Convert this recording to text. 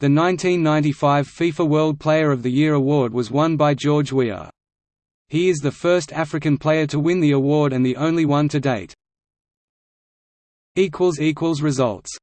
The 1995 FIFA World Player of the Year award was won by George Weah. He is the first African player to win the award and the only one to date. Results